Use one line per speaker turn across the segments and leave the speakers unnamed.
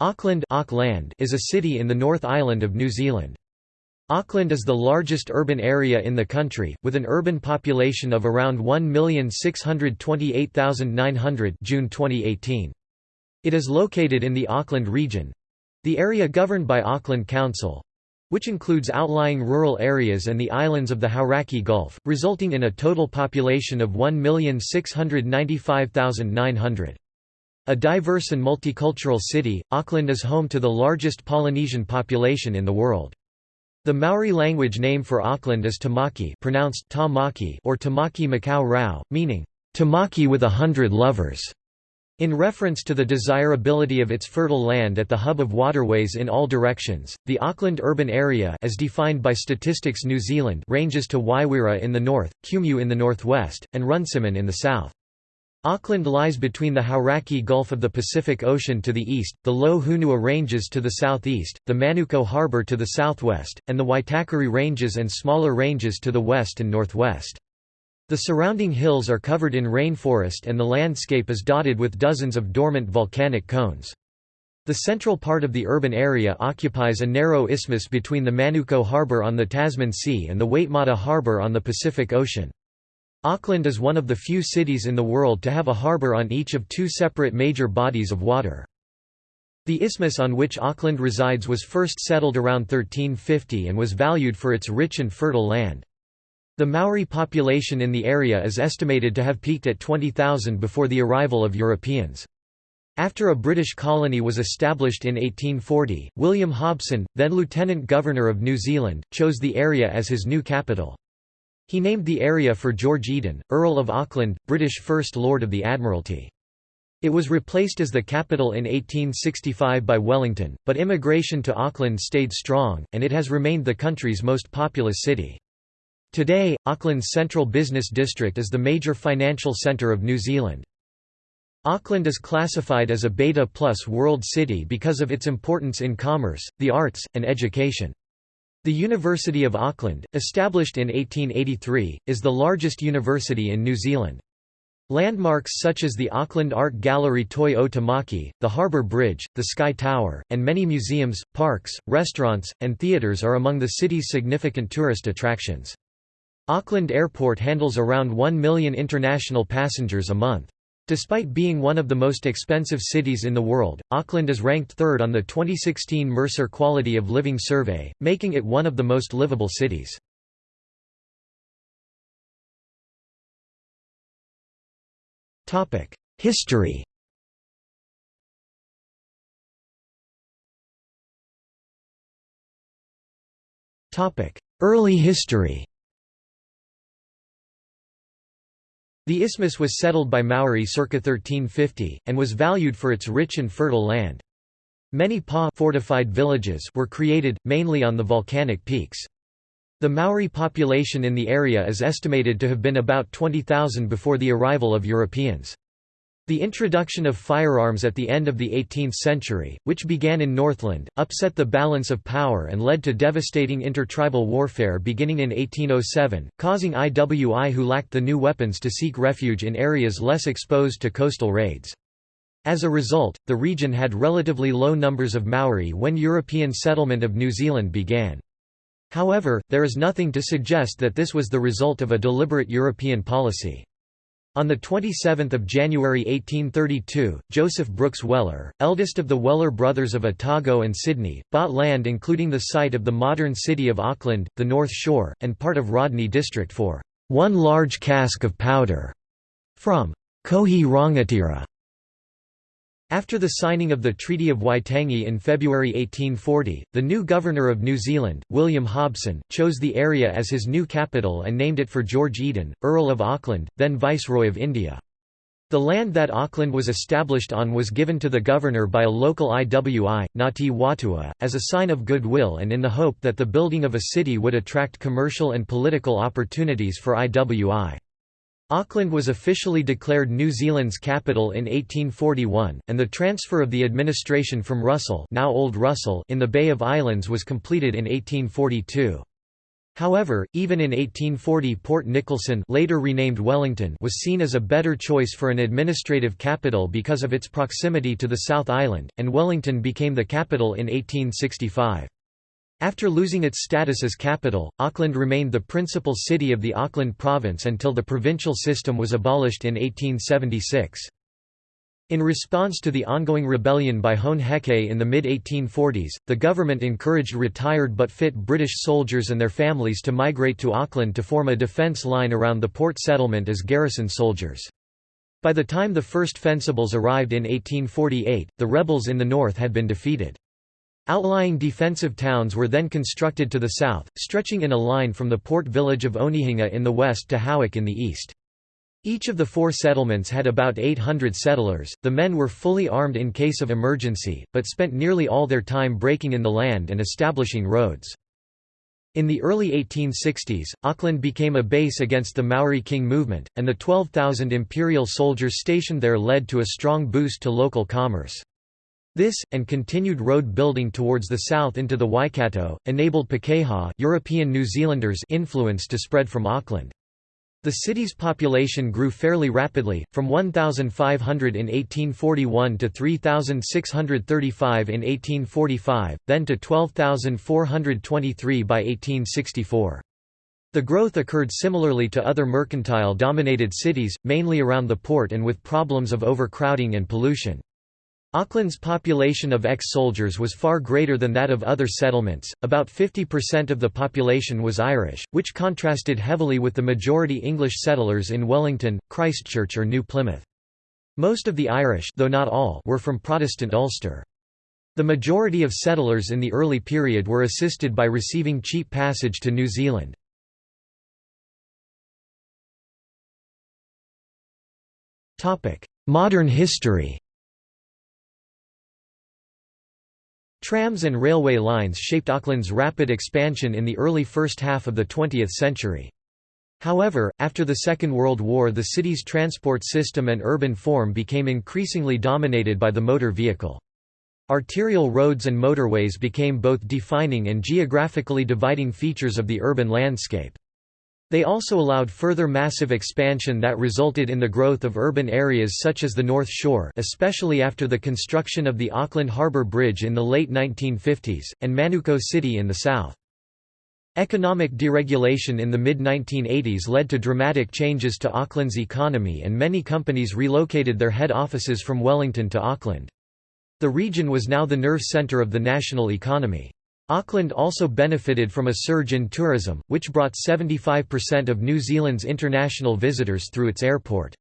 Auckland is a city in the North Island of New Zealand. Auckland is the largest urban area in the country, with an urban population of around 1,628,900 June 2018. It is located in the Auckland region—the area governed by Auckland Council—which includes outlying rural areas and the islands of the Hauraki Gulf, resulting in a total population of 1,695,900. A diverse and multicultural city, Auckland is home to the largest Polynesian population in the world. The Maori language name for Auckland is Tamaki pronounced Tamaki or Tamaki Makaurau, meaning, Tamaki with a hundred lovers. In reference to the desirability of its fertile land at the hub of waterways in all directions, the Auckland urban area as defined by Statistics New Zealand ranges to Waiwera in the north, Kumeu in the northwest, and Runciman in the south. Auckland lies between the Hauraki Gulf of the Pacific Ocean to the east, the low Hunua Ranges to the southeast, the Manukau Harbour to the southwest, and the Waitakere Ranges and smaller ranges to the west and northwest. The surrounding hills are covered in rainforest and the landscape is dotted with dozens of dormant volcanic cones. The central part of the urban area occupies a narrow isthmus between the Manukau Harbour on the Tasman Sea and the Waitemata Harbour on the Pacific Ocean. Auckland is one of the few cities in the world to have a harbour on each of two separate major bodies of water. The isthmus on which Auckland resides was first settled around 1350 and was valued for its rich and fertile land. The Maori population in the area is estimated to have peaked at 20,000 before the arrival of Europeans. After a British colony was established in 1840, William Hobson, then Lieutenant Governor of New Zealand, chose the area as his new capital. He named the area for George Eden, Earl of Auckland, British First Lord of the Admiralty. It was replaced as the capital in 1865 by Wellington, but immigration to Auckland stayed strong, and it has remained the country's most populous city. Today, Auckland's central business district is the major financial centre of New Zealand. Auckland is classified as a Beta Plus World City because of its importance in commerce, the arts, and education. The University of Auckland, established in 1883, is the largest university in New Zealand. Landmarks such as the Auckland Art Gallery Toi o Tamaki, the Harbour Bridge, the Sky Tower, and many museums, parks, restaurants, and theatres are among the city's significant tourist attractions. Auckland Airport handles around 1 million international passengers a month. Despite being one of the most expensive cities in the world, Auckland is ranked third on the 2016 Mercer Quality of Living Survey, making it one of the most livable cities. History Early history The isthmus was settled by Maori circa 1350, and was valued for its rich and fertile land. Many pa fortified villages were created, mainly on the volcanic peaks. The Maori population in the area is estimated to have been about 20,000 before the arrival of Europeans. The introduction of firearms at the end of the 18th century, which began in Northland, upset the balance of power and led to devastating intertribal warfare beginning in 1807, causing IWI who lacked the new weapons to seek refuge in areas less exposed to coastal raids. As a result, the region had relatively low numbers of Maori when European settlement of New Zealand began. However, there is nothing to suggest that this was the result of a deliberate European policy. On 27 January 1832, Joseph Brooks Weller, eldest of the Weller brothers of Otago and Sydney, bought land including the site of the modern city of Auckland, the North Shore, and part of Rodney District for one large cask of powder from Kohi Rangatira. After the signing of the Treaty of Waitangi in February 1840, the new Governor of New Zealand, William Hobson, chose the area as his new capital and named it for George Eden, Earl of Auckland, then Viceroy of India. The land that Auckland was established on was given to the governor by a local IWI, Ngati Whatua, as a sign of goodwill and in the hope that the building of a city would attract commercial and political opportunities for IWI. Auckland was officially declared New Zealand's capital in 1841, and the transfer of the administration from Russell, now Old Russell in the Bay of Islands was completed in 1842. However, even in 1840 Port Nicholson later renamed Wellington was seen as a better choice for an administrative capital because of its proximity to the South Island, and Wellington became the capital in 1865. After losing its status as capital, Auckland remained the principal city of the Auckland province until the provincial system was abolished in 1876. In response to the ongoing rebellion by Hone Heke in the mid-1840s, the government encouraged retired but fit British soldiers and their families to migrate to Auckland to form a defence line around the port settlement as garrison soldiers. By the time the first Fencibles arrived in 1848, the rebels in the north had been defeated. Outlying defensive towns were then constructed to the south, stretching in a line from the port village of Onehunga in the west to Howick in the east. Each of the four settlements had about 800 settlers. The men were fully armed in case of emergency, but spent nearly all their time breaking in the land and establishing roads. In the early 1860s, Auckland became a base against the Maori King movement, and the 12,000 imperial soldiers stationed there led to a strong boost to local commerce. This, and continued road building towards the south into the Waikato, enabled Pakeha European New Zealanders influence to spread from Auckland. The city's population grew fairly rapidly, from 1,500 in 1841 to 3,635 in 1845, then to 12,423 by 1864. The growth occurred similarly to other mercantile-dominated cities, mainly around the port and with problems of overcrowding and pollution. Auckland's population of ex-soldiers was far greater than that of other settlements, about 50% of the population was Irish, which contrasted heavily with the majority English settlers in Wellington, Christchurch or New Plymouth. Most of the Irish though not all, were from Protestant Ulster. The majority of settlers in the early period were assisted by receiving cheap passage to New Zealand. Modern history Trams and railway lines shaped Auckland's rapid expansion in the early first half of the 20th century. However, after the Second World War the city's transport system and urban form became increasingly dominated by the motor vehicle. Arterial roads and motorways became both defining and geographically dividing features of the urban landscape. They also allowed further massive expansion that resulted in the growth of urban areas such as the North Shore especially after the construction of the Auckland Harbour Bridge in the late 1950s, and Manukau City in the south. Economic deregulation in the mid-1980s led to dramatic changes to Auckland's economy and many companies relocated their head offices from Wellington to Auckland. The region was now the nerve centre of the national economy. Auckland also benefited from a surge in tourism, which brought 75% of New Zealand's international visitors through its airport.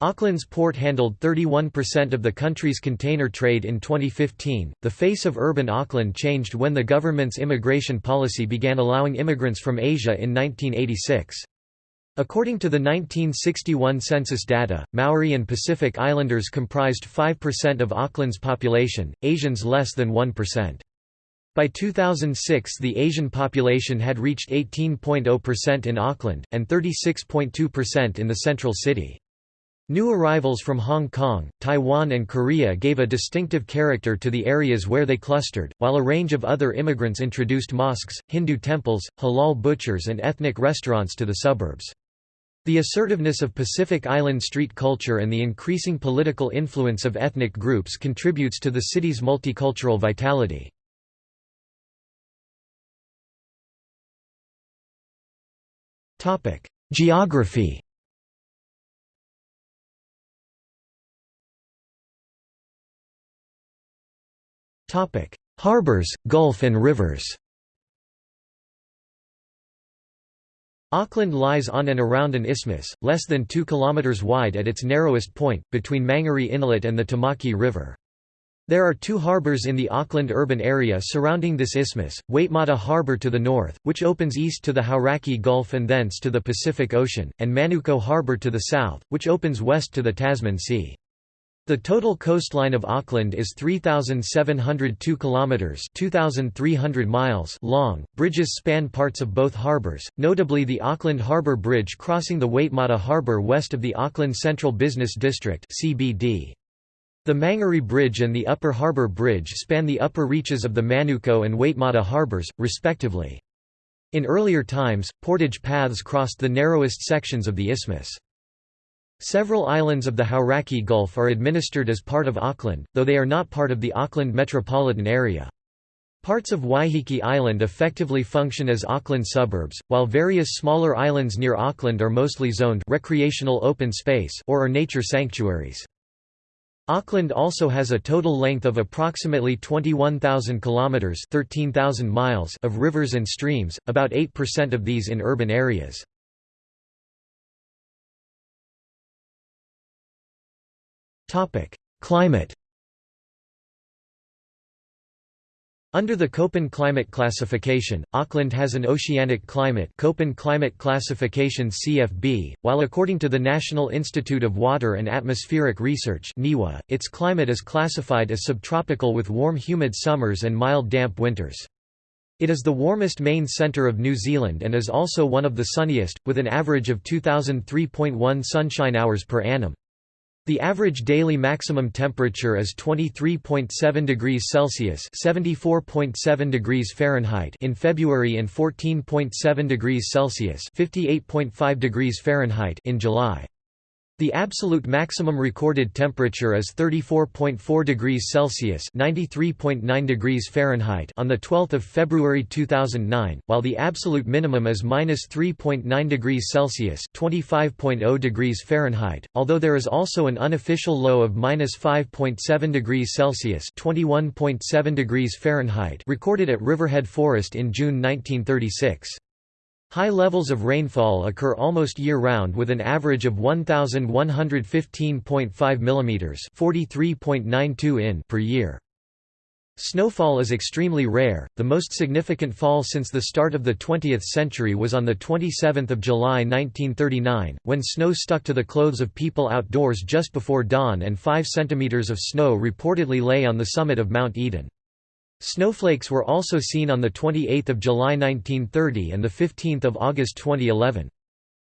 Auckland's port handled 31% of the country's container trade in 2015. The face of urban Auckland changed when the government's immigration policy began allowing immigrants from Asia in 1986. According to the 1961 census data, Maori and Pacific Islanders comprised 5% of Auckland's population, Asians less than 1%. By 2006 the Asian population had reached 18.0% in Auckland, and 36.2% in the central city. New arrivals from Hong Kong, Taiwan and Korea gave a distinctive character to the areas where they clustered, while a range of other immigrants introduced mosques, Hindu temples, halal butchers and ethnic restaurants to the suburbs. The assertiveness of Pacific Island street culture and the increasing political influence of ethnic groups contributes to the city's multicultural vitality. Geography. Topic: Harbors, Gulf and rivers. Auckland lies on and around an isthmus, less than 2 km wide at its narrowest point, between Mangere Inlet and the Tamaki River. There are two harbours in the Auckland urban area surrounding this isthmus, Waitemata Harbour to the north, which opens east to the Hauraki Gulf and thence to the Pacific Ocean, and Manukau Harbour to the south, which opens west to the Tasman Sea. The total coastline of Auckland is 3702 kilometers, 2300 miles long. Bridges span parts of both harbors, notably the Auckland Harbour Bridge crossing the Waitemata Harbour west of the Auckland Central Business District (CBD). The Mangere Bridge and the Upper Harbour Bridge span the upper reaches of the Manukau and Waitemata harbours, respectively. In earlier times, portage paths crossed the narrowest sections of the isthmus. Several islands of the Hauraki Gulf are administered as part of Auckland, though they are not part of the Auckland metropolitan area. Parts of Waiheke Island effectively function as Auckland suburbs, while various smaller islands near Auckland are mostly zoned recreational open space or are nature sanctuaries. Auckland also has a total length of approximately 21,000 kilometers (13,000 miles) of rivers and streams, about 8% of these in urban areas. Topic: Climate Under the Köppen climate classification, Auckland has an oceanic climate Köppen climate classification CFB, while according to the National Institute of Water and Atmospheric Research NIWA, its climate is classified as subtropical with warm humid summers and mild damp winters. It is the warmest main centre of New Zealand and is also one of the sunniest, with an average of 2003.1 sunshine hours per annum. The average daily maximum temperature is 23.7 degrees Celsius (74.7 degrees Fahrenheit) in February and 14.7 degrees Celsius (58.5 degrees Fahrenheit) in July. The absolute maximum recorded temperature is 34.4 degrees Celsius (93.9 degrees Fahrenheit) on the 12th of February 2009, while the absolute minimum is -3.9 degrees Celsius (25.0 degrees Fahrenheit). Although there is also an unofficial low of -5.7 degrees Celsius (21.7 degrees Fahrenheit) recorded at Riverhead Forest in June 1936. High levels of rainfall occur almost year-round with an average of 1,115.5 mm (43.92 in) per year. Snowfall is extremely rare. The most significant fall since the start of the 20th century was on the 27th of July 1939, when snow stuck to the clothes of people outdoors just before dawn and 5 centimeters of snow reportedly lay on the summit of Mount Eden. Snowflakes were also seen on 28 July 1930 and 15 August 2011.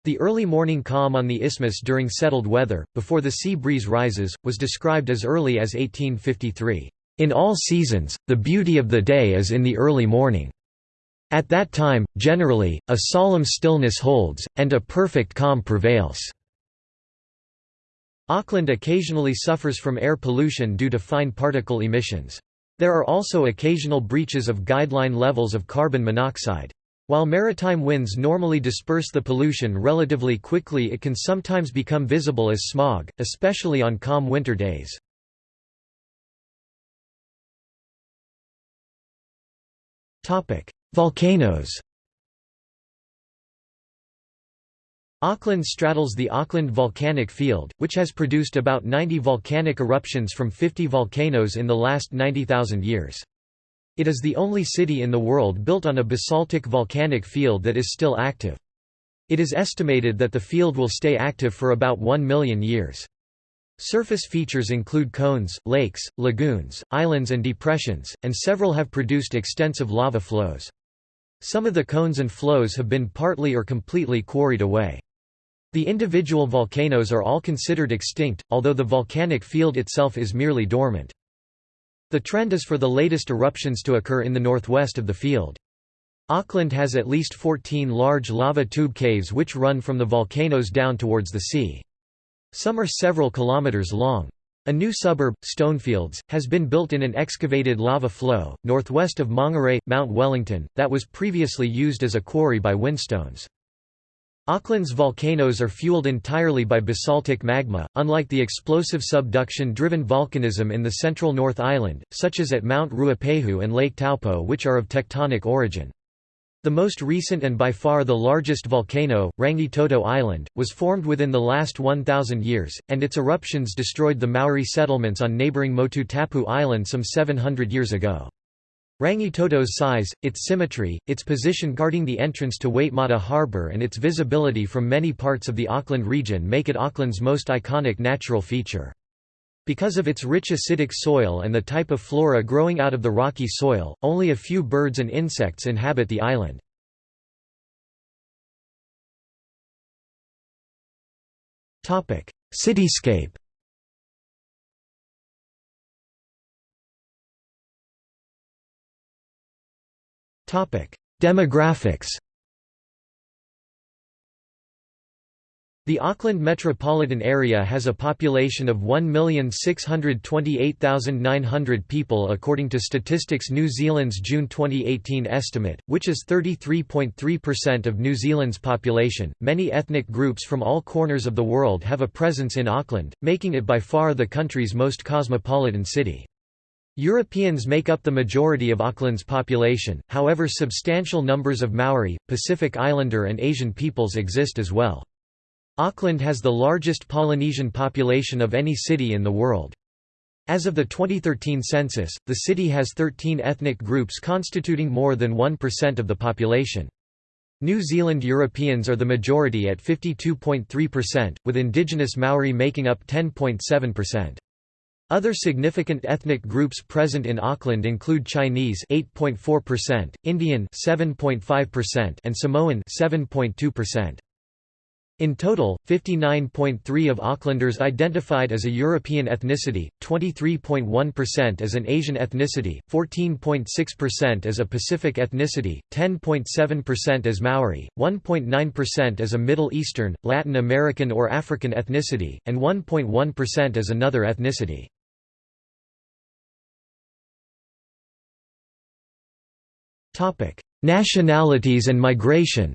The early morning calm on the isthmus during settled weather, before the sea breeze rises, was described as early as 1853. In all seasons, the beauty of the day is in the early morning. At that time, generally, a solemn stillness holds, and a perfect calm prevails. Auckland occasionally suffers from air pollution due to fine particle emissions. There are also occasional breaches of guideline levels of carbon monoxide. While maritime winds normally disperse the pollution relatively quickly it can sometimes become visible as smog, especially on calm winter days. Volcanoes Auckland straddles the Auckland Volcanic Field, which has produced about 90 volcanic eruptions from 50 volcanoes in the last 90,000 years. It is the only city in the world built on a basaltic volcanic field that is still active. It is estimated that the field will stay active for about 1 million years. Surface features include cones, lakes, lagoons, islands and depressions, and several have produced extensive lava flows. Some of the cones and flows have been partly or completely quarried away. The individual volcanoes are all considered extinct, although the volcanic field itself is merely dormant. The trend is for the latest eruptions to occur in the northwest of the field. Auckland has at least 14 large lava tube caves which run from the volcanoes down towards the sea. Some are several kilometers long. A new suburb, Stonefields, has been built in an excavated lava flow, northwest of Maungarei, Mount Wellington, that was previously used as a quarry by Winstones. Auckland's volcanoes are fueled entirely by basaltic magma, unlike the explosive subduction-driven volcanism in the central North Island, such as at Mount Ruapehu and Lake Taupo which are of tectonic origin. The most recent and by far the largest volcano, Rangitoto Island, was formed within the last 1,000 years, and its eruptions destroyed the Maori settlements on neighbouring Motu Tapu Island some 700 years ago. Rangitoto's size, its symmetry, its position guarding the entrance to Waitemata Harbour and its visibility from many parts of the Auckland region make it Auckland's most iconic natural feature. Because of its rich acidic soil and the type of flora growing out of the rocky soil, only a few birds and insects inhabit the island. Cityscape Demographics The Auckland metropolitan area has a population of 1,628,900 people according to Statistics New Zealand's June 2018 estimate, which is 33.3% of New Zealand's population. Many ethnic groups from all corners of the world have a presence in Auckland, making it by far the country's most cosmopolitan city. Europeans make up the majority of Auckland's population, however substantial numbers of Maori, Pacific Islander and Asian peoples exist as well. Auckland has the largest Polynesian population of any city in the world. As of the 2013 census, the city has 13 ethnic groups constituting more than 1% of the population. New Zealand Europeans are the majority at 52.3%, with indigenous Maori making up 10.7%. Other significant ethnic groups present in Auckland include Chinese 8.4%, Indian 7.5% and Samoan 7.2%. In total, 59.3 of Aucklanders identified as a European ethnicity, 23.1% as an Asian ethnicity, 14.6% as a Pacific ethnicity, 10.7% as Maori, 1.9% as a Middle Eastern, Latin American or African ethnicity, and 1.1% as another ethnicity. Nationalities and migration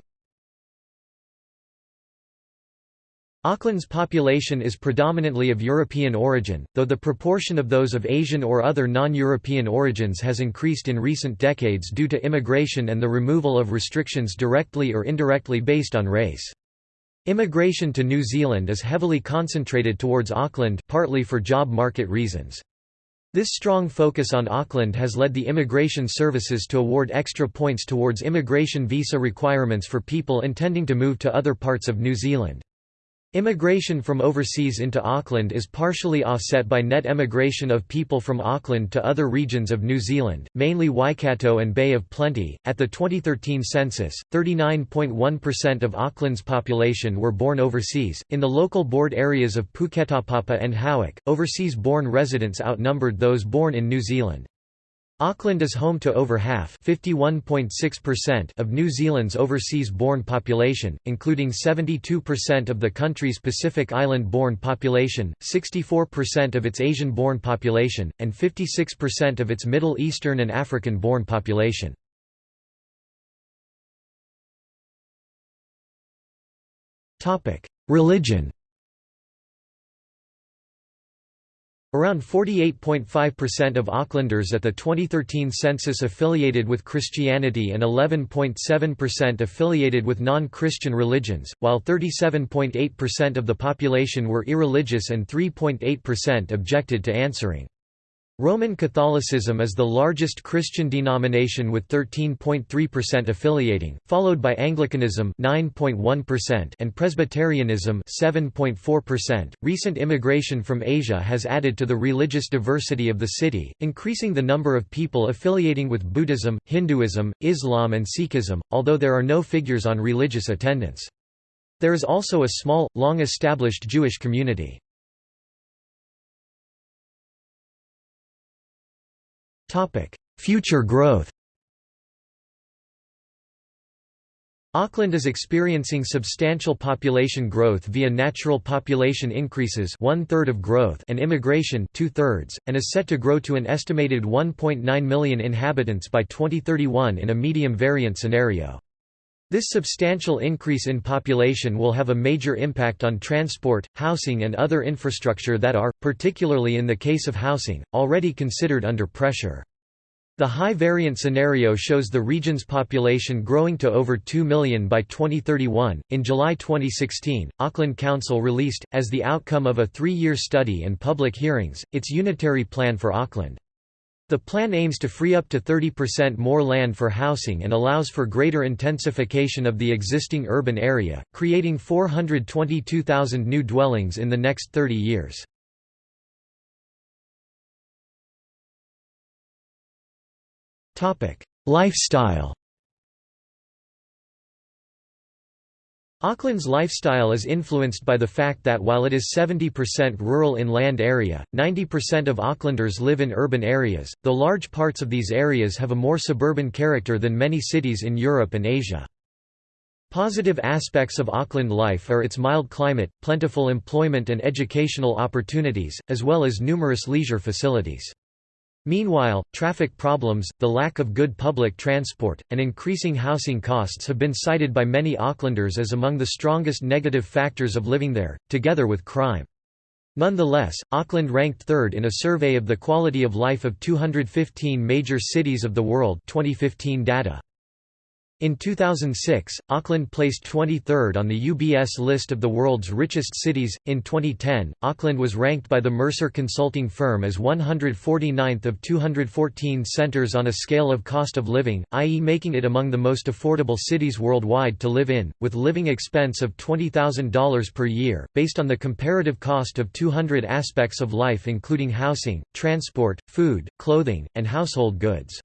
Auckland's population is predominantly of European origin, though the proportion of those of Asian or other non-European origins has increased in recent decades due to immigration and the removal of restrictions directly or indirectly based on race. Immigration to New Zealand is heavily concentrated towards Auckland partly for job market reasons. This strong focus on Auckland has led the immigration services to award extra points towards immigration visa requirements for people intending to move to other parts of New Zealand. Immigration from overseas into Auckland is partially offset by net emigration of people from Auckland to other regions of New Zealand, mainly Waikato and Bay of Plenty. At the 2013 census, 39.1% of Auckland's population were born overseas. In the local board areas of Puketapapa and Howick, overseas born residents outnumbered those born in New Zealand. Auckland is home to over half of New Zealand's overseas-born population, including 72% of the country's Pacific Island-born population, 64% of its Asian-born population, and 56% of its Middle Eastern and African-born population. Religion Around 48.5% of Aucklanders at the 2013 census affiliated with Christianity and 11.7% affiliated with non-Christian religions, while 37.8% of the population were irreligious and 3.8% objected to answering. Roman Catholicism is the largest Christian denomination with 13.3% affiliating, followed by Anglicanism 9.1% and Presbyterianism 7.4%. Recent immigration from Asia has added to the religious diversity of the city, increasing the number of people affiliating with Buddhism, Hinduism, Islam and Sikhism, although there are no figures on religious attendance. There is also a small, long-established Jewish community. Future growth Auckland is experiencing substantial population growth via natural population increases one-third of growth and immigration two-thirds, and is set to grow to an estimated 1.9 million inhabitants by 2031 in a medium variant scenario. This substantial increase in population will have a major impact on transport, housing and other infrastructure that are, particularly in the case of housing, already considered under pressure. The high variant scenario shows the region's population growing to over 2 million by 2031. In July 2016, Auckland Council released, as the outcome of a three year study and public hearings, its unitary plan for Auckland. The plan aims to free up to 30% more land for housing and allows for greater intensification of the existing urban area, creating 422,000 new dwellings in the next 30 years. Lifestyle Auckland's lifestyle is influenced by the fact that while it is 70% rural inland area, 90% of Aucklanders live in urban areas, though large parts of these areas have a more suburban character than many cities in Europe and Asia. Positive aspects of Auckland life are its mild climate, plentiful employment and educational opportunities, as well as numerous leisure facilities. Meanwhile, traffic problems, the lack of good public transport, and increasing housing costs have been cited by many Aucklanders as among the strongest negative factors of living there, together with crime. Nonetheless, Auckland ranked third in a survey of the quality of life of 215 major cities of the world 2015 data. In 2006, Auckland placed 23rd on the UBS list of the world's richest cities. In 2010, Auckland was ranked by the Mercer consulting firm as 149th of 214 centers on a scale of cost of living, i.e., making it among the most affordable cities worldwide to live in, with living expense of $20,000 per year, based on the comparative cost of 200 aspects of life, including housing, transport, food, clothing, and household goods.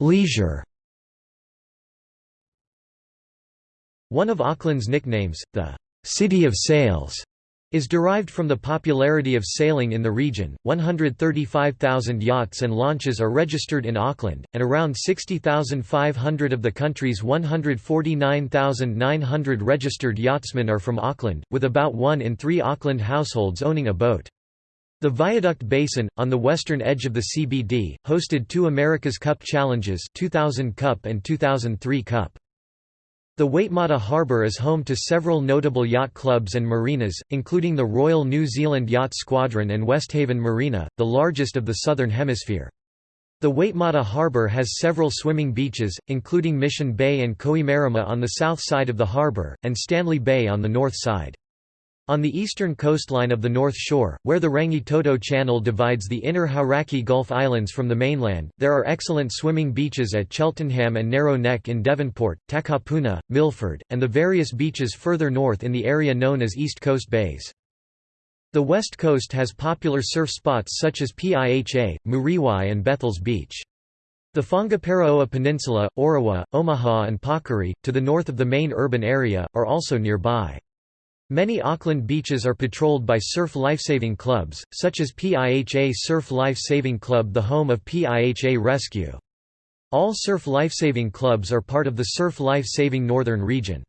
Leisure One of Auckland's nicknames, the «City of Sails», is derived from the popularity of sailing in the region. 135,000 yachts and launches are registered in Auckland, and around 60,500 of the country's 149,900 registered yachtsmen are from Auckland, with about one in three Auckland households owning a boat. The Viaduct Basin, on the western edge of the CBD, hosted two America's Cup challenges 2000 Cup and 2003 Cup. The Waitemata Harbour is home to several notable yacht clubs and marinas, including the Royal New Zealand Yacht Squadron and Westhaven Marina, the largest of the Southern Hemisphere. The Waitemata Harbour has several swimming beaches, including Mission Bay and Kohimarama on the south side of the harbour, and Stanley Bay on the north side. On the eastern coastline of the North Shore, where the Rangitoto Channel divides the inner Hauraki Gulf Islands from the mainland, there are excellent swimming beaches at Cheltenham and Narrow Neck in Devonport, Takapuna, Milford, and the various beaches further north in the area known as East Coast Bays. The west coast has popular surf spots such as Piha, Muriwai and Bethells Beach. The Whangaparaoa Peninsula, Orewa, Omaha and Pakiri, to the north of the main urban area, are also nearby. Many Auckland beaches are patrolled by surf lifesaving clubs, such as PIHA Surf Life Saving Club the home of PIHA Rescue. All surf lifesaving clubs are part of the Surf Life Saving Northern Region.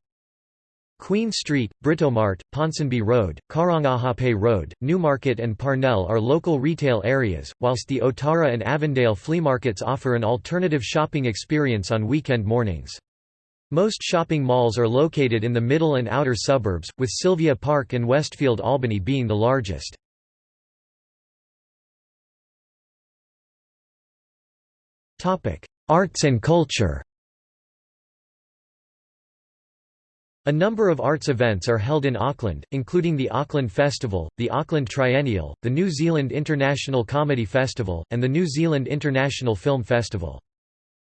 Queen Street, Britomart, Ponsonby Road, Karangahape Road, Newmarket and Parnell are local retail areas, whilst the Otara and Avondale flea markets offer an alternative shopping experience on weekend mornings. Most shopping malls are located in the middle and outer suburbs, with Sylvia Park and Westfield Albany being the largest. Arts and culture A number of arts events are held in Auckland, including the Auckland Festival, the Auckland Triennial, the New Zealand International Comedy Festival, and the New Zealand International Film Festival.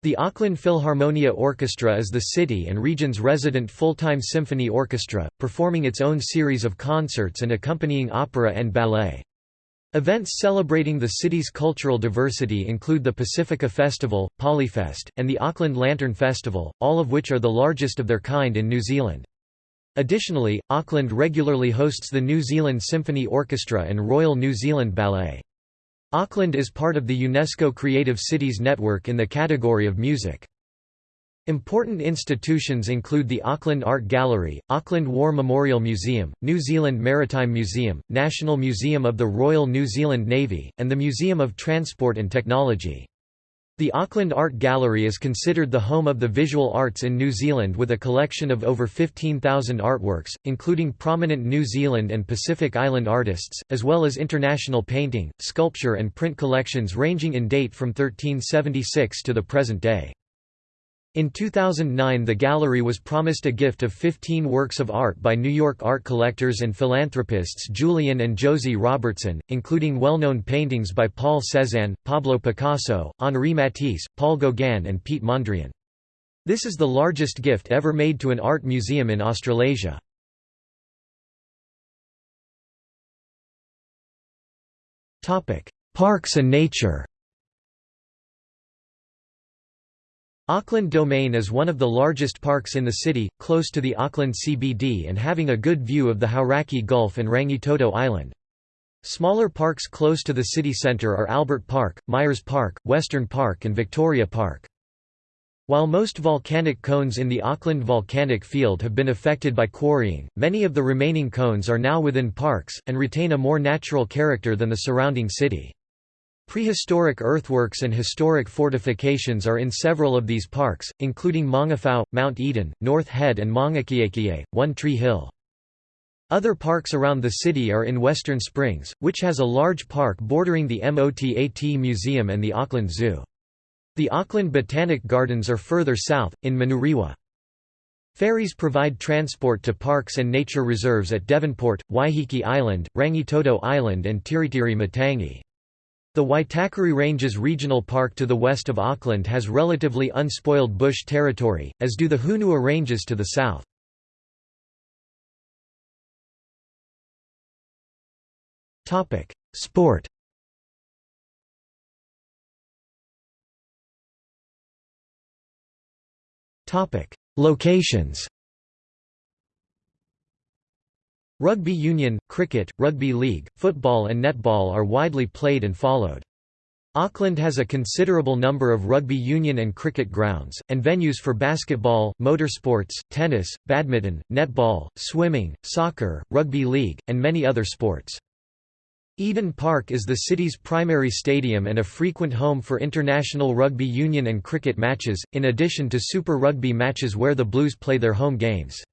The Auckland Philharmonia Orchestra is the city and region's resident full-time symphony orchestra, performing its own series of concerts and accompanying opera and ballet. Events celebrating the city's cultural diversity include the Pacifica Festival, Polyfest, and the Auckland Lantern Festival, all of which are the largest of their kind in New Zealand. Additionally, Auckland regularly hosts the New Zealand Symphony Orchestra and Royal New Zealand Ballet. Auckland is part of the UNESCO Creative Cities Network in the category of music. Important institutions include the Auckland Art Gallery, Auckland War Memorial Museum, New Zealand Maritime Museum, National Museum of the Royal New Zealand Navy, and the Museum of Transport and Technology. The Auckland Art Gallery is considered the home of the visual arts in New Zealand with a collection of over 15,000 artworks, including prominent New Zealand and Pacific Island artists, as well as international painting, sculpture and print collections ranging in date from 1376 to the present day. In 2009 the gallery was promised a gift of 15 works of art by New York art collectors and philanthropists Julian and Josie Robertson, including well-known paintings by Paul Cézanne, Pablo Picasso, Henri Matisse, Paul Gauguin and Piet Mondrian. This is the largest gift ever made to an art museum in Australasia. Parks and nature Auckland Domain is one of the largest parks in the city, close to the Auckland CBD and having a good view of the Hauraki Gulf and Rangitoto Island. Smaller parks close to the city centre are Albert Park, Myers Park, Western Park and Victoria Park. While most volcanic cones in the Auckland volcanic field have been affected by quarrying, many of the remaining cones are now within parks, and retain a more natural character than the surrounding city. Prehistoric earthworks and historic fortifications are in several of these parks, including Maungawhau, Mount Eden, North Head and Maungakiekie, One Tree Hill. Other parks around the city are in Western Springs, which has a large park bordering the MOTAT Museum and the Auckland Zoo. The Auckland Botanic Gardens are further south, in Manurewa. Ferries provide transport to parks and nature reserves at Devonport, Waiheke Island, Rangitoto Island and Tiritiri Matangi. The Waitakere Ranges Regional Park to the west of Auckland has relatively unspoiled bush territory, as do the Hunua Ranges to the south. Sport Locations Rugby union, cricket, rugby league, football and netball are widely played and followed. Auckland has a considerable number of rugby union and cricket grounds, and venues for basketball, motorsports, tennis, badminton, netball, swimming, soccer, rugby league, and many other sports. Eden Park is the city's primary stadium and a frequent home for international rugby union and cricket matches, in addition to Super Rugby matches where the Blues play their home games.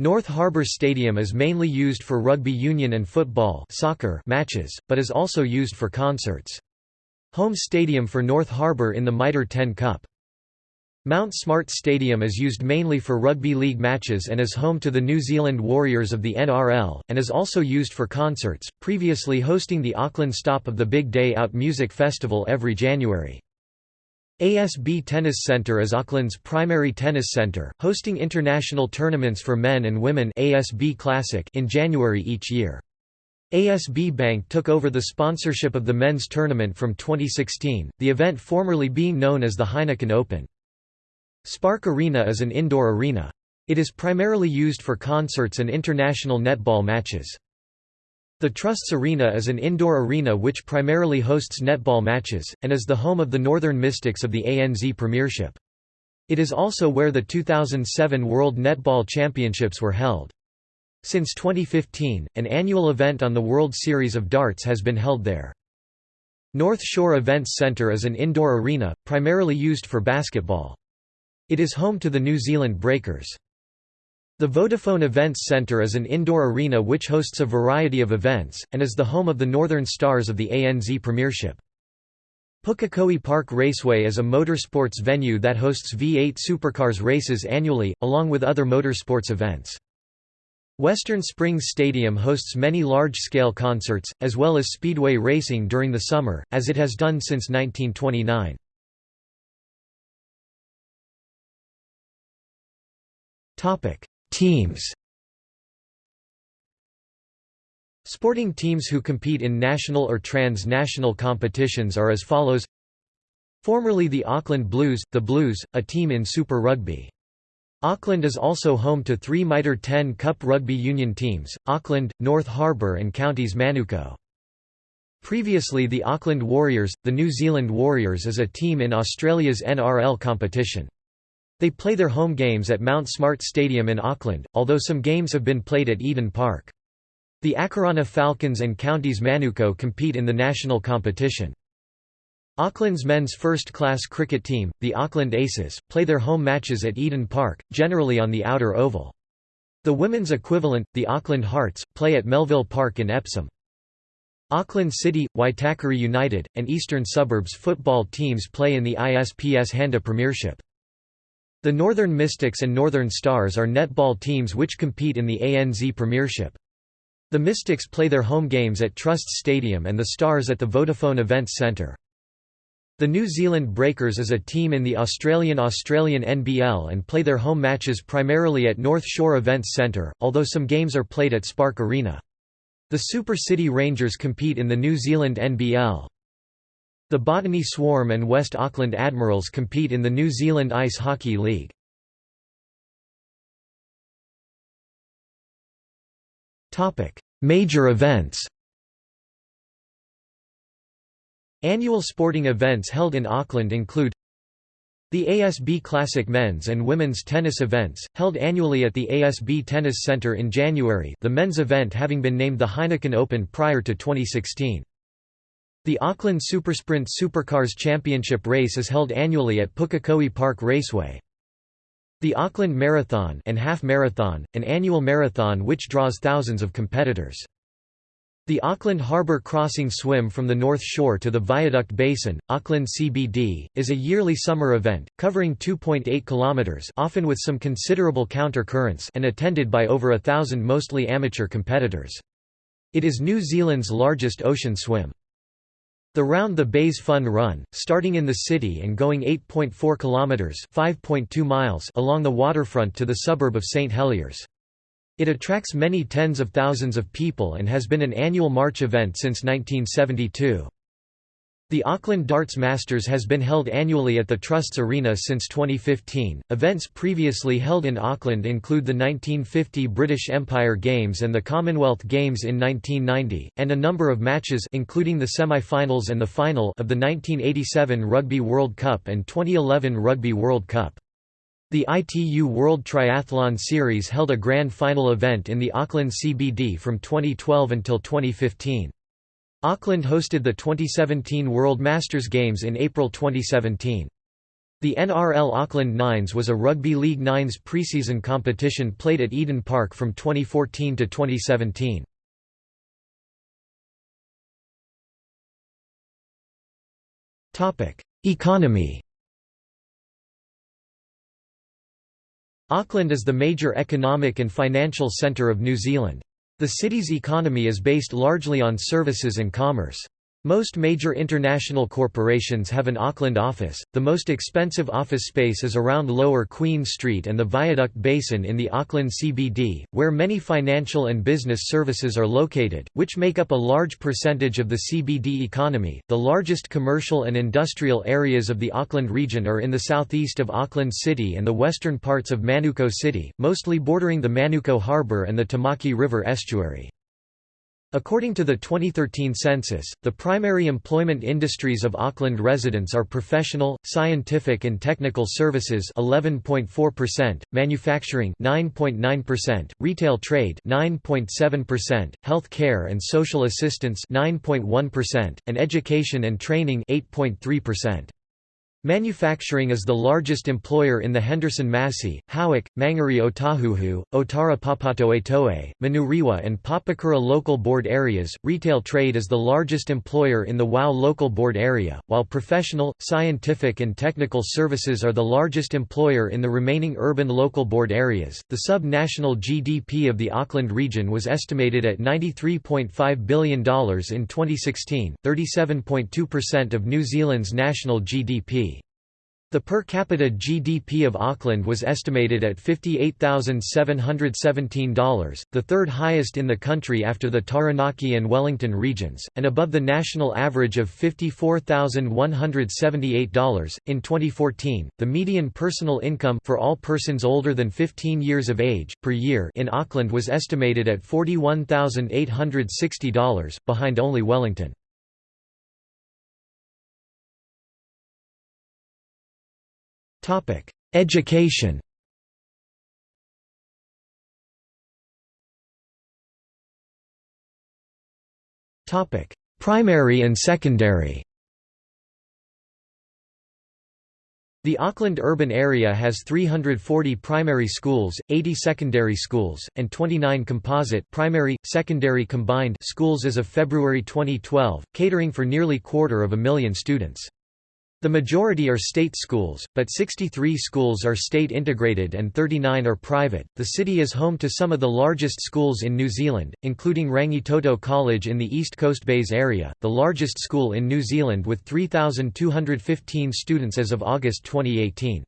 North Harbour Stadium is mainly used for rugby union and football soccer matches, but is also used for concerts. Home stadium for North Harbour in the Mitre 10 Cup. Mount Smart Stadium is used mainly for rugby league matches and is home to the New Zealand Warriors of the NRL, and is also used for concerts, previously hosting the Auckland stop of the Big Day Out Music Festival every January. ASB Tennis Centre is Auckland's primary tennis centre, hosting international tournaments for men and women ASB Classic in January each year. ASB Bank took over the sponsorship of the men's tournament from 2016, the event formerly being known as the Heineken Open. Spark Arena is an indoor arena. It is primarily used for concerts and international netball matches. The Trusts Arena is an indoor arena which primarily hosts netball matches, and is the home of the Northern Mystics of the ANZ Premiership. It is also where the 2007 World Netball Championships were held. Since 2015, an annual event on the World Series of Darts has been held there. North Shore Events Centre is an indoor arena, primarily used for basketball. It is home to the New Zealand Breakers. The Vodafone Events Centre is an indoor arena which hosts a variety of events, and is the home of the Northern Stars of the ANZ Premiership. Pukekohe Park Raceway is a motorsports venue that hosts V8 supercars races annually, along with other motorsports events. Western Springs Stadium hosts many large-scale concerts, as well as speedway racing during the summer, as it has done since 1929. Teams Sporting teams who compete in national or trans-national competitions are as follows Formerly the Auckland Blues, the Blues, a team in Super Rugby. Auckland is also home to three Mitre 10 Cup rugby union teams, Auckland, North Harbour and Counties Manukau. Previously the Auckland Warriors, the New Zealand Warriors is a team in Australia's NRL competition. They play their home games at Mount Smart Stadium in Auckland, although some games have been played at Eden Park. The Akarana Falcons and Counties Manukau compete in the national competition. Auckland's men's first-class cricket team, the Auckland Aces, play their home matches at Eden Park, generally on the outer oval. The women's equivalent, the Auckland Hearts, play at Melville Park in Epsom. Auckland City, Waitakere United, and Eastern Suburbs football teams play in the ISPS Handa Premiership. The Northern Mystics and Northern Stars are netball teams which compete in the ANZ Premiership. The Mystics play their home games at Trust Stadium and the Stars at the Vodafone Events Centre. The New Zealand Breakers is a team in the Australian Australian NBL and play their home matches primarily at North Shore Events Centre, although some games are played at Spark Arena. The Super City Rangers compete in the New Zealand NBL. The Botany Swarm and West Auckland Admirals compete in the New Zealand Ice Hockey League. Major events Annual sporting events held in Auckland include the ASB Classic men's and women's tennis events, held annually at the ASB Tennis Centre in January the men's event having been named the Heineken Open prior to 2016. The Auckland Supersprint Supercars Championship race is held annually at Pukekohe Park Raceway. The Auckland Marathon and Half Marathon, an annual marathon which draws thousands of competitors. The Auckland Harbour Crossing Swim from the North Shore to the Viaduct Basin, Auckland CBD, is a yearly summer event, covering 2.8 kilometres often with some considerable counter-currents and attended by over a thousand mostly amateur competitors. It is New Zealand's largest ocean swim. The Round the Bays Fun Run, starting in the city and going 8.4 kilometers (5.2 miles) along the waterfront to the suburb of St Heliers. It attracts many tens of thousands of people and has been an annual March event since 1972. The Auckland Darts Masters has been held annually at the Trust's Arena since 2015. Events previously held in Auckland include the 1950 British Empire Games and the Commonwealth Games in 1990, and a number of matches including the semi-finals and the final of the 1987 Rugby World Cup and 2011 Rugby World Cup. The ITU World Triathlon Series held a grand final event in the Auckland CBD from 2012 until 2015. Auckland hosted the 2017 World Masters Games in April 2017. The NRL Auckland Nines was a Rugby League Nines preseason competition played at Eden Park from 2014 to 2017. Economy Auckland is the major economic and financial centre of New Zealand. The city's economy is based largely on services and commerce. Most major international corporations have an Auckland office. The most expensive office space is around Lower Queen Street and the Viaduct Basin in the Auckland CBD, where many financial and business services are located, which make up a large percentage of the CBD economy. The largest commercial and industrial areas of the Auckland region are in the southeast of Auckland City and the western parts of Manukau City, mostly bordering the Manukau Harbour and the Tamaki River estuary. According to the 2013 census, the primary employment industries of Auckland residents are professional, scientific and technical services 11.4%, manufacturing 9.9%, retail trade 9.7%, health care and social assistance 9.1%, and education and training 8.3%. Manufacturing is the largest employer in the Henderson Massey, Howick, Mangere Otahuhu, Otara Papatoetoe, Manurewa and Papakura local board areas. Retail trade is the largest employer in the WOW local board area, while professional, scientific and technical services are the largest employer in the remaining urban local board areas. The sub-national GDP of the Auckland region was estimated at $93.5 billion in 2016, 37.2% of New Zealand's national GDP. The per capita GDP of Auckland was estimated at $58,717, the third highest in the country after the Taranaki and Wellington regions, and above the national average of $54,178. In 2014, the median personal income for all persons older than 15 years of age per year in Auckland was estimated at $41,860, behind only Wellington. Topic: Education. Topic: Primary and secondary. The Auckland urban area has 340 primary schools, 80 secondary schools, and 29 composite primary, secondary combined schools as of February 2012, catering for nearly quarter of a million students. The majority are state schools, but 63 schools are state integrated and 39 are private. The city is home to some of the largest schools in New Zealand, including Rangitoto College in the East Coast Bays area, the largest school in New Zealand with 3,215 students as of August 2018.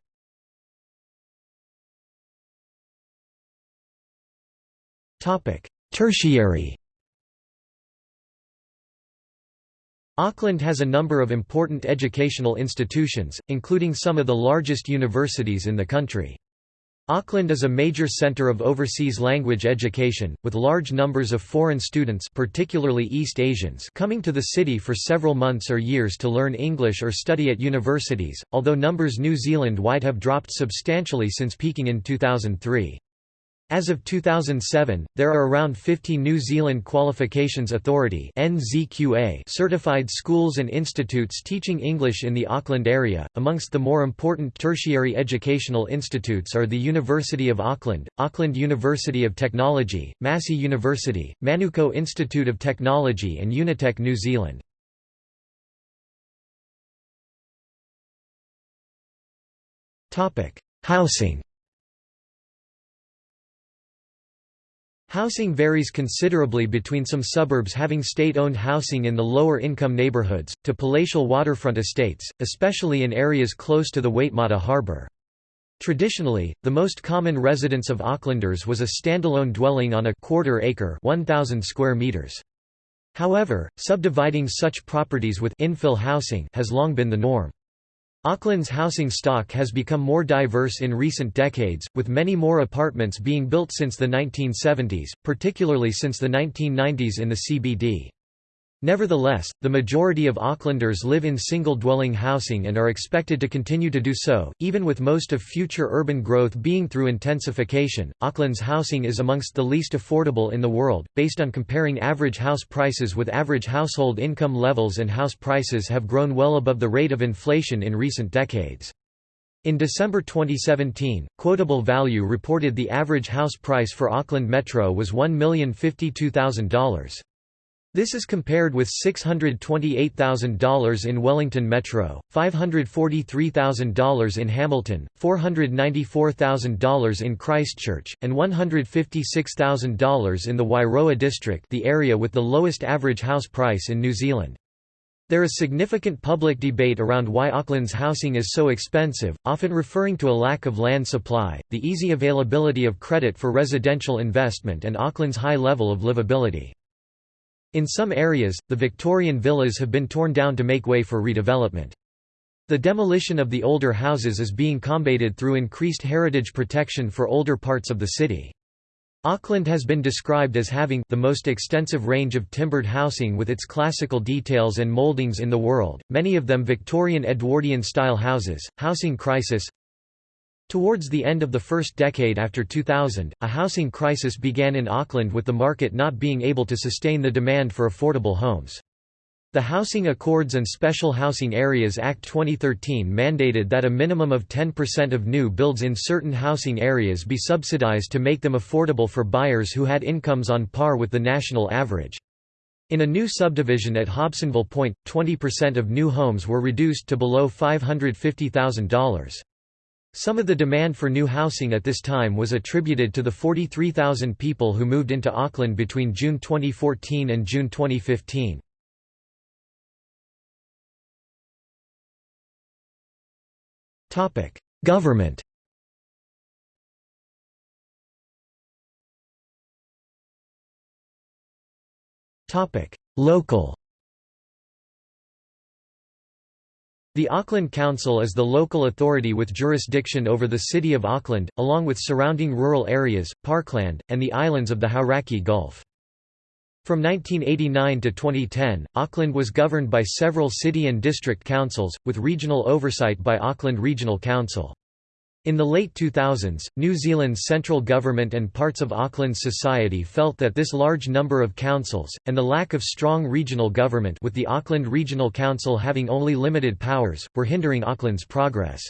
Tertiary Auckland has a number of important educational institutions, including some of the largest universities in the country. Auckland is a major centre of overseas language education, with large numbers of foreign students particularly East Asians coming to the city for several months or years to learn English or study at universities, although numbers New Zealand-wide have dropped substantially since peaking in 2003. As of 2007, there are around 50 New Zealand Qualifications Authority certified schools and institutes teaching English in the Auckland area. Amongst the more important tertiary educational institutes are the University of Auckland, Auckland University of Technology, Massey University, Manukau Institute of Technology, and Unitec New Zealand. Housing Housing varies considerably between some suburbs having state-owned housing in the lower income neighbourhoods, to palatial waterfront estates, especially in areas close to the Waitemata harbour. Traditionally, the most common residence of Aucklanders was a standalone dwelling on a quarter acre 1,000 square meters. However, subdividing such properties with infill housing has long been the norm. Auckland's housing stock has become more diverse in recent decades, with many more apartments being built since the 1970s, particularly since the 1990s in the CBD. Nevertheless, the majority of Aucklanders live in single-dwelling housing and are expected to continue to do so, even with most of future urban growth being through intensification. Auckland's housing is amongst the least affordable in the world, based on comparing average house prices with average household income levels and house prices have grown well above the rate of inflation in recent decades. In December 2017, Quotable Value reported the average house price for Auckland Metro was $1,052,000. This is compared with $628,000 in Wellington Metro, $543,000 in Hamilton, $494,000 in Christchurch, and $156,000 in the Wairoa district the area with the lowest average house price in New Zealand. There is significant public debate around why Auckland's housing is so expensive, often referring to a lack of land supply, the easy availability of credit for residential investment and Auckland's high level of livability. In some areas, the Victorian villas have been torn down to make way for redevelopment. The demolition of the older houses is being combated through increased heritage protection for older parts of the city. Auckland has been described as having the most extensive range of timbered housing with its classical details and moldings in the world, many of them Victorian Edwardian style houses. Housing crisis Towards the end of the first decade after 2000, a housing crisis began in Auckland with the market not being able to sustain the demand for affordable homes. The Housing Accords and Special Housing Areas Act 2013 mandated that a minimum of 10% of new builds in certain housing areas be subsidized to make them affordable for buyers who had incomes on par with the national average. In a new subdivision at Hobsonville Point, 20% of new homes were reduced to below $550,000. Some of the demand for new housing at this time was attributed to the 43,000 people who moved into Auckland between June 2014 and June 2015. Government Local The Auckland Council is the local authority with jurisdiction over the City of Auckland, along with surrounding rural areas, parkland, and the islands of the Hauraki Gulf. From 1989 to 2010, Auckland was governed by several city and district councils, with regional oversight by Auckland Regional Council. In the late 2000s, New Zealand's central government and parts of Auckland's society felt that this large number of councils, and the lack of strong regional government with the Auckland Regional Council having only limited powers, were hindering Auckland's progress.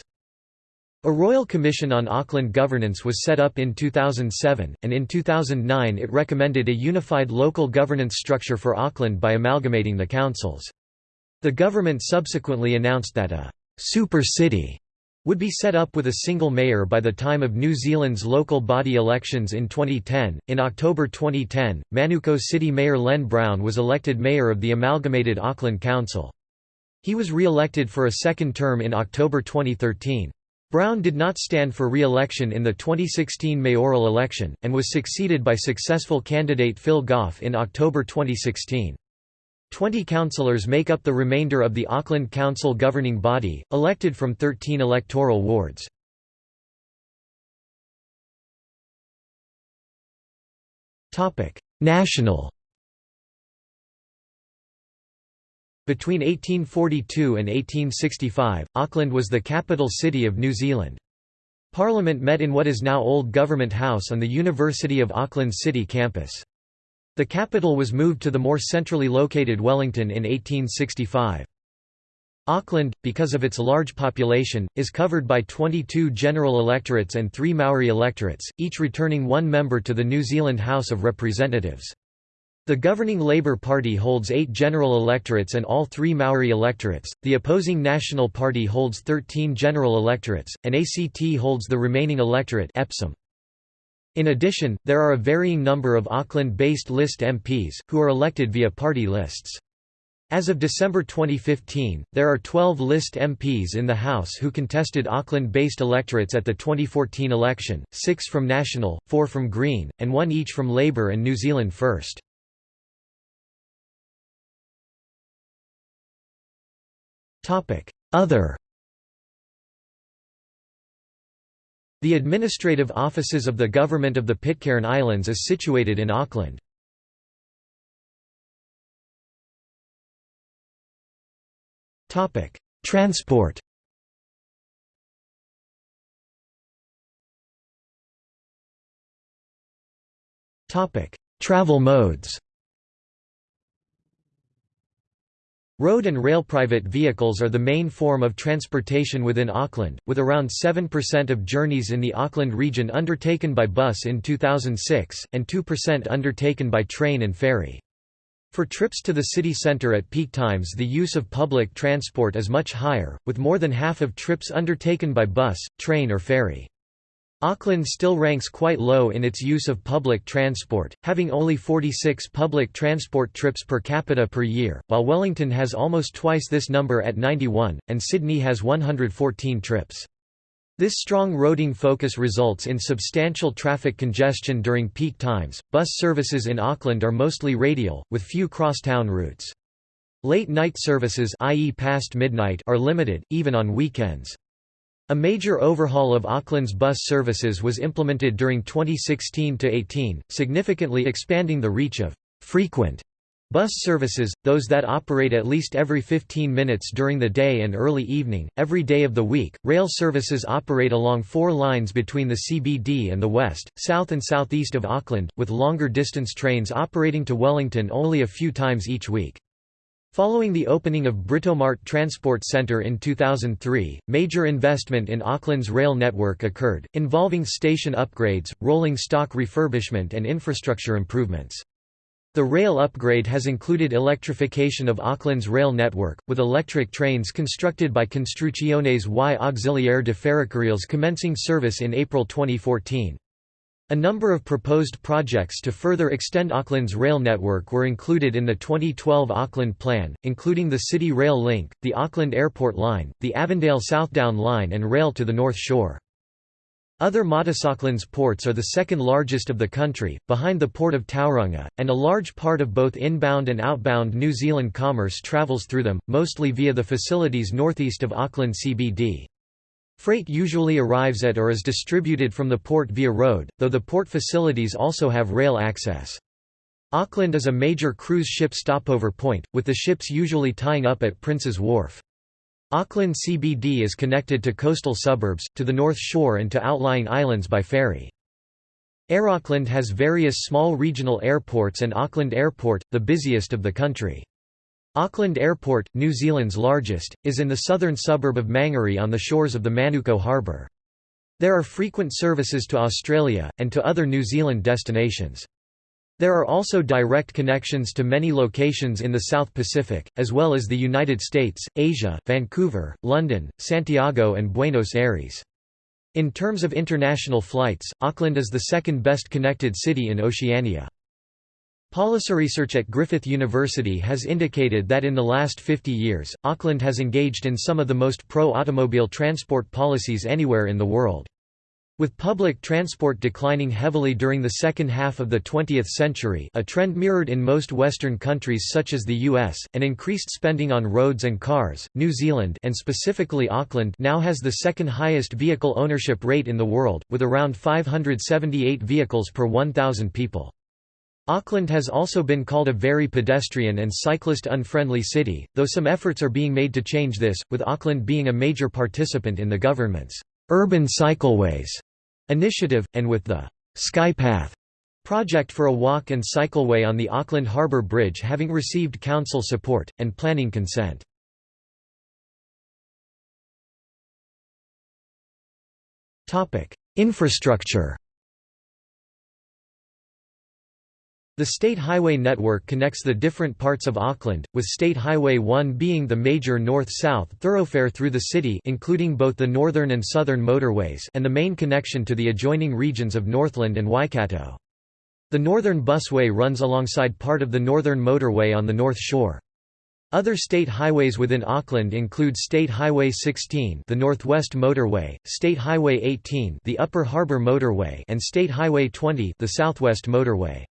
A Royal Commission on Auckland Governance was set up in 2007, and in 2009 it recommended a unified local governance structure for Auckland by amalgamating the councils. The government subsequently announced that a «super city» would be set up with a single mayor by the time of New Zealand's local body elections in 2010. In October 2010, Manukau City Mayor Len Brown was elected mayor of the amalgamated Auckland Council. He was re-elected for a second term in October 2013. Brown did not stand for re-election in the 2016 mayoral election, and was succeeded by successful candidate Phil Goff in October 2016. Twenty councillors make up the remainder of the Auckland Council governing body, elected from 13 electoral wards. National Between 1842 and 1865, Auckland was the capital city of New Zealand. Parliament met in what is now Old Government House on the University of Auckland City campus. The capital was moved to the more centrally located Wellington in 1865. Auckland, because of its large population, is covered by 22 general electorates and three Maori electorates, each returning one member to the New Zealand House of Representatives. The governing Labour Party holds eight general electorates and all three Maori electorates, the opposing National Party holds 13 general electorates, and ACT holds the remaining electorate Epsom. In addition, there are a varying number of Auckland-based list MPs, who are elected via party lists. As of December 2015, there are 12 list MPs in the House who contested Auckland-based electorates at the 2014 election, six from National, four from Green, and one each from Labour and New Zealand First. Other The administrative offices of the Government of the Pitcairn Islands is situated in Auckland. Transport Travel modes Road and rail private vehicles are the main form of transportation within Auckland, with around 7% of journeys in the Auckland region undertaken by bus in 2006, and 2% undertaken by train and ferry. For trips to the city centre at peak times the use of public transport is much higher, with more than half of trips undertaken by bus, train or ferry. Auckland still ranks quite low in its use of public transport, having only 46 public transport trips per capita per year, while Wellington has almost twice this number at 91, and Sydney has 114 trips. This strong roading focus results in substantial traffic congestion during peak times. Bus services in Auckland are mostly radial, with few crosstown routes. Late night services i.e. past midnight are limited, even on weekends. A major overhaul of Auckland's bus services was implemented during 2016–18, significantly expanding the reach of «frequent» bus services, those that operate at least every 15 minutes during the day and early evening, every day of the week. Rail services operate along four lines between the CBD and the west, south and southeast of Auckland, with longer distance trains operating to Wellington only a few times each week. Following the opening of Britomart Transport Centre in 2003, major investment in Auckland's rail network occurred, involving station upgrades, rolling stock refurbishment and infrastructure improvements. The rail upgrade has included electrification of Auckland's rail network, with electric trains constructed by Construcciones y Auxiliar de Ferrocarriles commencing service in April 2014. A number of proposed projects to further extend Auckland's rail network were included in the 2012 Auckland Plan, including the City Rail Link, the Auckland Airport Line, the Avondale Southdown Line and rail to the North Shore. Other Auckland's ports are the second largest of the country, behind the port of Tauranga, and a large part of both inbound and outbound New Zealand commerce travels through them, mostly via the facilities northeast of Auckland CBD. Freight usually arrives at or is distributed from the port via road, though the port facilities also have rail access. Auckland is a major cruise ship stopover point, with the ships usually tying up at Prince's Wharf. Auckland CBD is connected to coastal suburbs, to the North Shore and to outlying islands by ferry. Air Auckland has various small regional airports and Auckland Airport, the busiest of the country. Auckland Airport, New Zealand's largest, is in the southern suburb of Mangere on the shores of the Manukau Harbour. There are frequent services to Australia, and to other New Zealand destinations. There are also direct connections to many locations in the South Pacific, as well as the United States, Asia, Vancouver, London, Santiago and Buenos Aires. In terms of international flights, Auckland is the second best connected city in Oceania. Policy research at Griffith University has indicated that in the last 50 years, Auckland has engaged in some of the most pro-automobile transport policies anywhere in the world. With public transport declining heavily during the second half of the 20th century a trend mirrored in most Western countries such as the US, and increased spending on roads and cars, New Zealand and specifically Auckland now has the second highest vehicle ownership rate in the world, with around 578 vehicles per 1,000 people. Auckland has also been called a very pedestrian and cyclist-unfriendly city, though some efforts are being made to change this, with Auckland being a major participant in the government's Urban Cycleways initiative, and with the Skypath project for a walk and cycleway on the Auckland Harbour Bridge having received council support, and planning consent. Infrastructure The State Highway network connects the different parts of Auckland, with State Highway 1 being the major north-south thoroughfare through the city including both the northern and southern motorways and the main connection to the adjoining regions of Northland and Waikato. The Northern Busway runs alongside part of the Northern Motorway on the North Shore. Other state highways within Auckland include State Highway 16, the Northwest Motorway, State Highway 18, the Upper Harbour Motorway, and State Highway 20, the Southwest Motorway.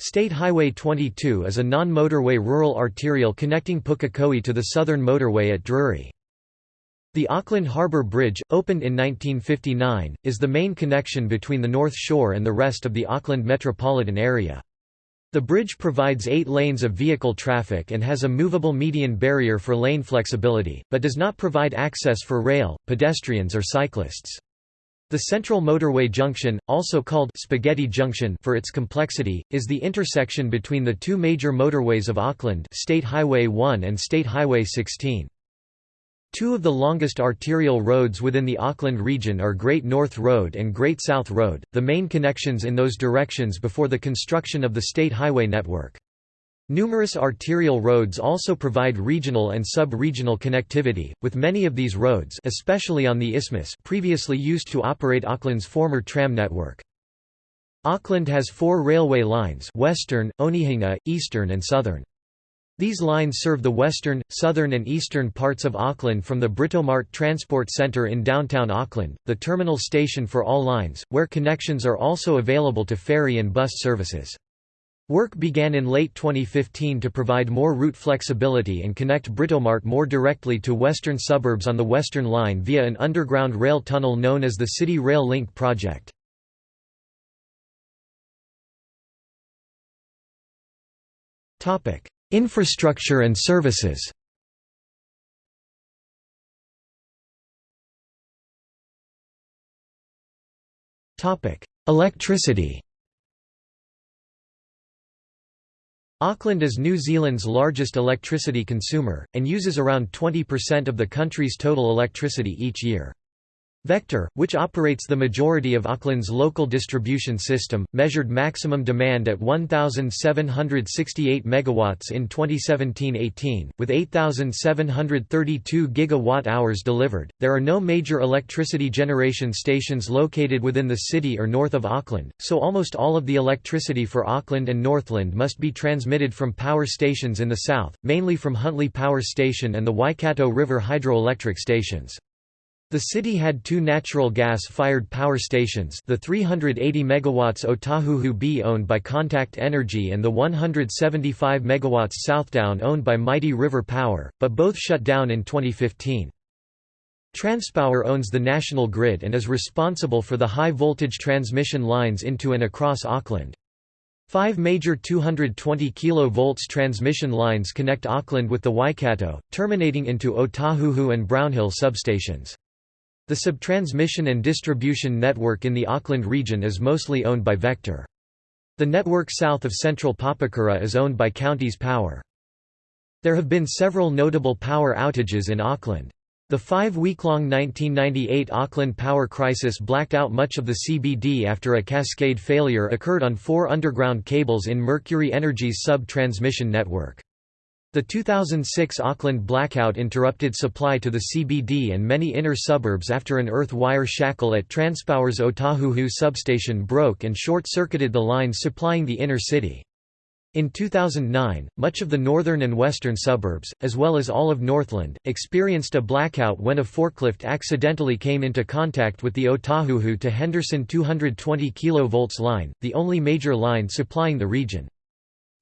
State Highway 22 is a non-motorway rural arterial connecting Pukekohe to the Southern Motorway at Drury. The Auckland Harbour Bridge, opened in 1959, is the main connection between the North Shore and the rest of the Auckland metropolitan area. The bridge provides eight lanes of vehicle traffic and has a movable median barrier for lane flexibility, but does not provide access for rail, pedestrians or cyclists. The Central Motorway Junction, also called Spaghetti Junction for its complexity, is the intersection between the two major motorways of Auckland State Highway 1 and State Highway 16. Two of the longest arterial roads within the Auckland region are Great North Road and Great South Road, the main connections in those directions before the construction of the state highway network. Numerous arterial roads also provide regional and sub-regional connectivity, with many of these roads especially on the isthmus previously used to operate Auckland's former tram network. Auckland has four railway lines Western, Onehunga, Eastern and Southern. These lines serve the western, southern and eastern parts of Auckland from the Britomart Transport Centre in downtown Auckland, the terminal station for all lines, where connections are also available to ferry and bus services. Work began in late 2015 to provide more route flexibility and connect Britomart more directly to western suburbs on the Western Line via an underground rail tunnel known as the City Rail Link project. Infrastructure and services Electricity Auckland is New Zealand's largest electricity consumer, and uses around 20% of the country's total electricity each year. Vector, which operates the majority of Auckland's local distribution system, measured maximum demand at 1768 megawatts in 2017-18, with 8732 gigawatt-hours delivered. There are no major electricity generation stations located within the city or north of Auckland, so almost all of the electricity for Auckland and Northland must be transmitted from power stations in the south, mainly from Huntly Power Station and the Waikato River hydroelectric stations. The city had two natural gas-fired power stations the 380 MW Otahuhu B owned by Contact Energy and the 175 MW Southdown owned by Mighty River Power, but both shut down in 2015. Transpower owns the national grid and is responsible for the high-voltage transmission lines into and across Auckland. Five major 220 kV transmission lines connect Auckland with the Waikato, terminating into Otahuhu and Brownhill substations. The subtransmission and distribution network in the Auckland region is mostly owned by Vector. The network south of central Papakura is owned by Counties Power. There have been several notable power outages in Auckland. The five-week-long 1998 Auckland power crisis blacked out much of the CBD after a cascade failure occurred on four underground cables in Mercury Energy's sub-transmission network. The 2006 Auckland blackout interrupted supply to the CBD and many inner suburbs after an earth wire shackle at Transpower's Otahuhu substation broke and short-circuited the lines supplying the inner city. In 2009, much of the northern and western suburbs, as well as all of Northland, experienced a blackout when a forklift accidentally came into contact with the Otahuhu to Henderson 220 kV line, the only major line supplying the region.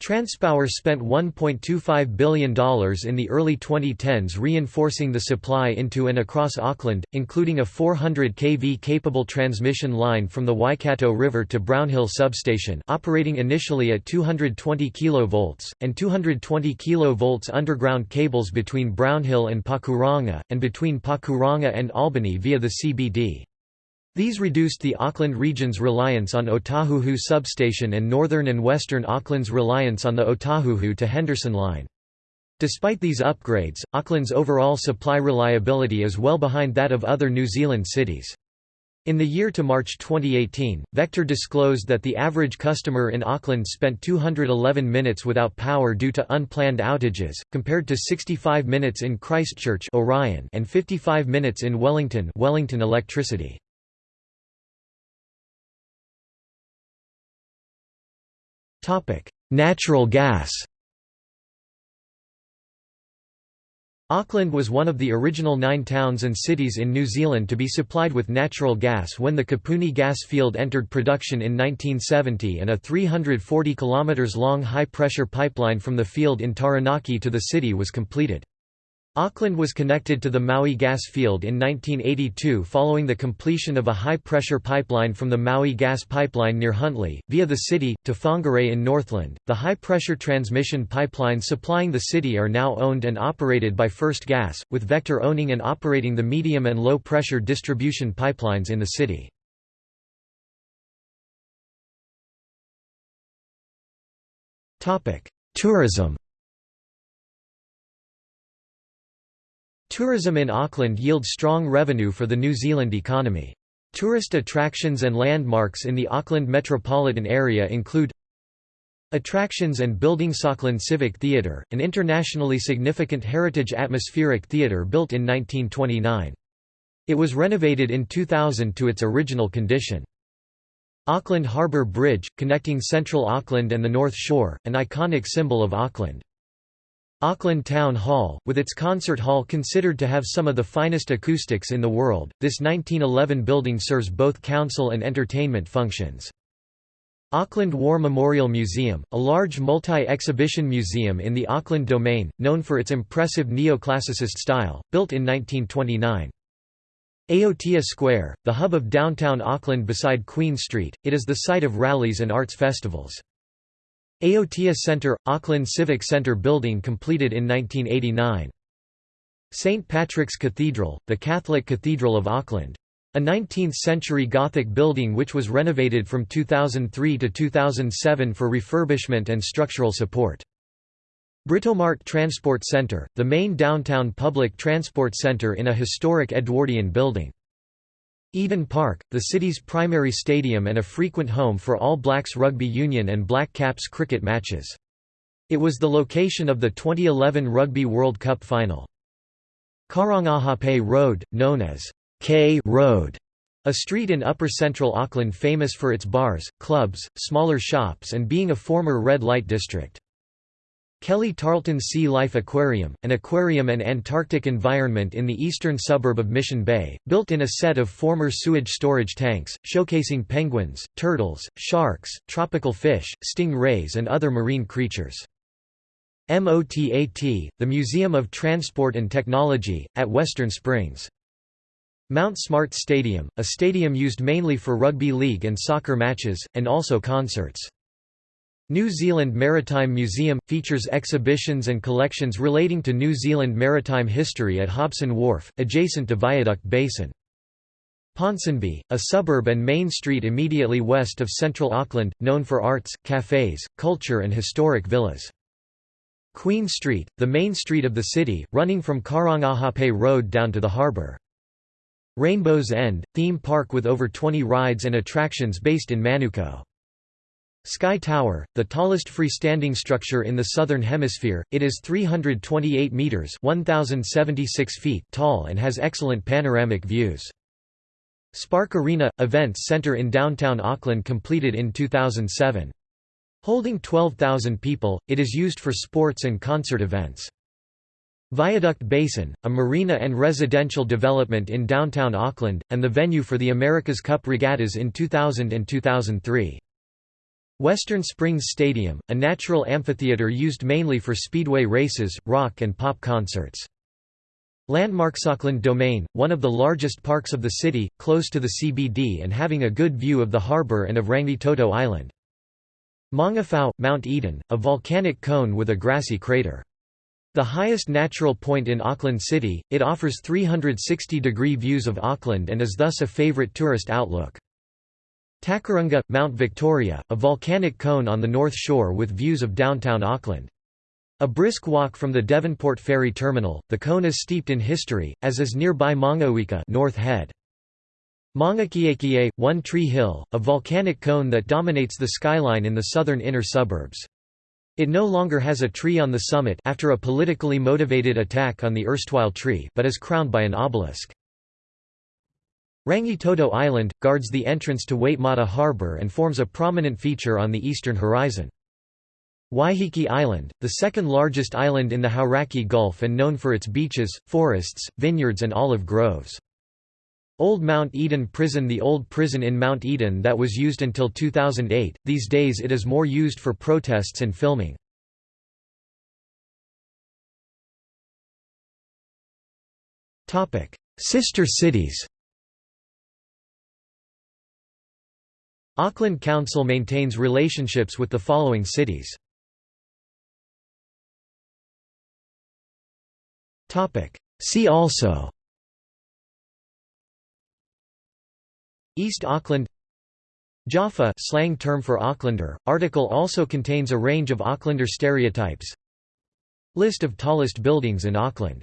Transpower spent $1.25 billion in the early 2010s reinforcing the supply into and across Auckland, including a 400 kV capable transmission line from the Waikato River to Brownhill substation operating initially at 220 kV, and 220 kV underground cables between Brownhill and Pakuranga, and between Pakuranga and Albany via the CBD. These reduced the Auckland region's reliance on Otahuhu substation and northern and western Auckland's reliance on the Otahuhu to Henderson line. Despite these upgrades, Auckland's overall supply reliability is well behind that of other New Zealand cities. In the year to March 2018, Vector disclosed that the average customer in Auckland spent 211 minutes without power due to unplanned outages, compared to 65 minutes in Christchurch Orion and 55 minutes in Wellington Wellington Electricity. Natural gas Auckland was one of the original nine towns and cities in New Zealand to be supplied with natural gas when the Kapuni gas field entered production in 1970 and a 340 km long high-pressure pipeline from the field in Taranaki to the city was completed. Auckland was connected to the Maui gas field in 1982 following the completion of a high-pressure pipeline from the Maui gas pipeline near Huntly, via the city, to Whangarei in Northland. The high-pressure transmission pipelines supplying the city are now owned and operated by First Gas, with Vector owning and operating the medium and low-pressure distribution pipelines in the city. Tourism Tourism in Auckland yields strong revenue for the New Zealand economy. Tourist attractions and landmarks in the Auckland metropolitan area include Attractions and buildings Auckland Civic Theatre, an internationally significant heritage atmospheric theatre built in 1929. It was renovated in 2000 to its original condition. Auckland Harbour Bridge, connecting central Auckland and the North Shore, an iconic symbol of Auckland. Auckland Town Hall, with its concert hall considered to have some of the finest acoustics in the world, this 1911 building serves both council and entertainment functions. Auckland War Memorial Museum, a large multi-exhibition museum in the Auckland Domain, known for its impressive neoclassicist style, built in 1929. Aotea Square, the hub of downtown Auckland beside Queen Street, it is the site of rallies and arts festivals. Aotea Centre – Auckland Civic Centre building completed in 1989. St Patrick's Cathedral, the Catholic Cathedral of Auckland. A 19th-century Gothic building which was renovated from 2003 to 2007 for refurbishment and structural support. Britomart Transport Centre, the main downtown public transport centre in a historic Edwardian building. Eden Park, the city's primary stadium and a frequent home for All Blacks Rugby Union and Black Caps cricket matches. It was the location of the 2011 Rugby World Cup final. Karangahape Road, known as K Road, a street in upper central Auckland famous for its bars, clubs, smaller shops and being a former red light district. Kelly Tarleton Sea Life Aquarium, an aquarium and Antarctic environment in the eastern suburb of Mission Bay, built in a set of former sewage storage tanks, showcasing penguins, turtles, sharks, tropical fish, sting rays and other marine creatures. MOTAT, the Museum of Transport and Technology, at Western Springs. Mount Smart Stadium, a stadium used mainly for rugby league and soccer matches, and also concerts. New Zealand Maritime Museum – features exhibitions and collections relating to New Zealand maritime history at Hobson Wharf, adjacent to Viaduct Basin. Ponsonby, a suburb and main street immediately west of central Auckland, known for arts, cafes, culture and historic villas. Queen Street, the main street of the city, running from Karangahape Road down to the harbour. Rainbow's End, theme park with over 20 rides and attractions based in Manukau. Sky Tower, the tallest freestanding structure in the southern hemisphere, it is 328 meters (1076 feet) tall and has excellent panoramic views. Spark Arena Events Center in downtown Auckland completed in 2007. Holding 12,000 people, it is used for sports and concert events. Viaduct Basin, a marina and residential development in downtown Auckland, and the venue for the America's Cup regattas in 2000 and 2003. Western Springs Stadium, a natural amphitheater used mainly for speedway races, rock and pop concerts. Landmarks Auckland Domain, one of the largest parks of the city, close to the CBD and having a good view of the harbour and of Rangitoto Island. Maungawhau, Mount Eden, a volcanic cone with a grassy crater. The highest natural point in Auckland City, it offers 360-degree views of Auckland and is thus a favourite tourist outlook. Takarunga, Mount Victoria, a volcanic cone on the north shore with views of downtown Auckland. A brisk walk from the Devonport ferry terminal, the cone is steeped in history, as is nearby Maungauika North Head. Maungakiekie, One Tree Hill, a volcanic cone that dominates the skyline in the southern inner suburbs. It no longer has a tree on the summit after a politically motivated attack on the erstwhile tree but is crowned by an obelisk. Rangitoto Island, guards the entrance to Waitemata Harbour and forms a prominent feature on the eastern horizon. Waiheke Island, the second largest island in the Hauraki Gulf and known for its beaches, forests, vineyards and olive groves. Old Mount Eden Prison The old prison in Mount Eden that was used until 2008, these days it is more used for protests and filming. Sister cities Auckland Council maintains relationships with the following cities. See also. East Auckland. Jaffa slang term for Aucklander. Article also contains a range of Aucklander stereotypes. List of tallest buildings in Auckland